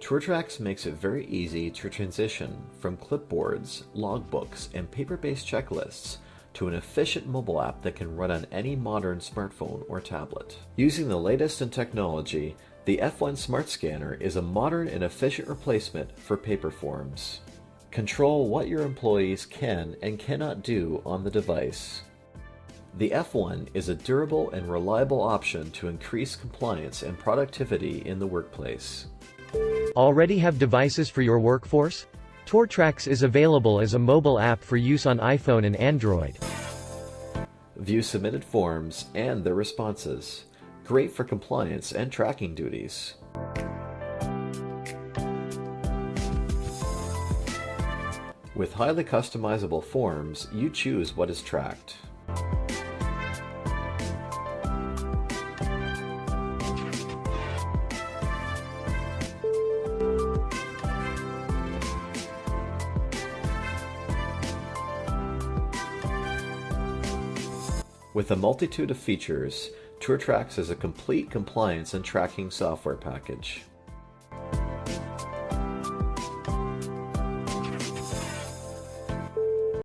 TourTrax makes it very easy to transition from clipboards, logbooks, and paper-based checklists to an efficient mobile app that can run on any modern smartphone or tablet. Using the latest in technology, the F1 Smart Scanner is a modern and efficient replacement for paper forms. Control what your employees can and cannot do on the device. The F1 is a durable and reliable option to increase compliance and productivity in the workplace. Already have devices for your workforce? TourTrax is available as a mobile app for use on iPhone and Android. View submitted forms and their responses. Great for compliance and tracking duties. With highly customizable forms, you choose what is tracked. With a multitude of features, TourTrax is a complete compliance and tracking software package.